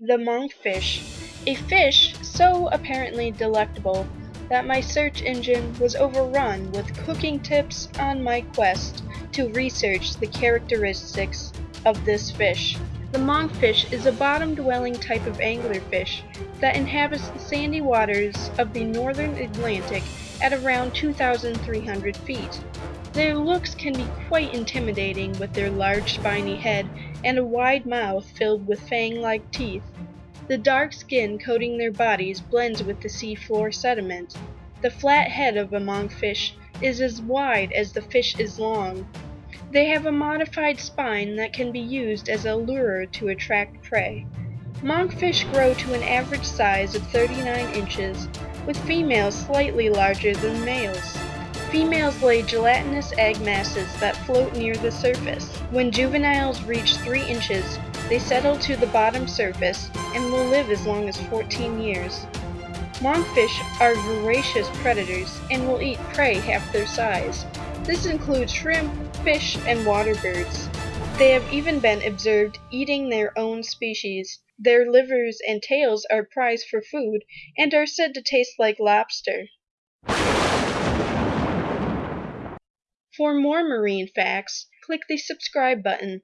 the monkfish, a fish so apparently delectable that my search engine was overrun with cooking tips on my quest to research the characteristics of this fish. The monkfish is a bottom-dwelling type of anglerfish that inhabits the sandy waters of the northern Atlantic at around 2,300 feet. Their looks can be quite intimidating with their large spiny head and a wide mouth filled with fang-like teeth. The dark skin coating their bodies blends with the seafloor sediment. The flat head of a monkfish is as wide as the fish is long. They have a modified spine that can be used as a lure to attract prey. Monkfish grow to an average size of 39 inches, with females slightly larger than males. Females lay gelatinous egg masses that float near the surface. When juveniles reach 3 inches, they settle to the bottom surface and will live as long as 14 years. Monkfish are voracious predators and will eat prey half their size. This includes shrimp, fish, and water birds. They have even been observed eating their own species. Their livers and tails are prized for food and are said to taste like lobster. For more marine facts, click the subscribe button.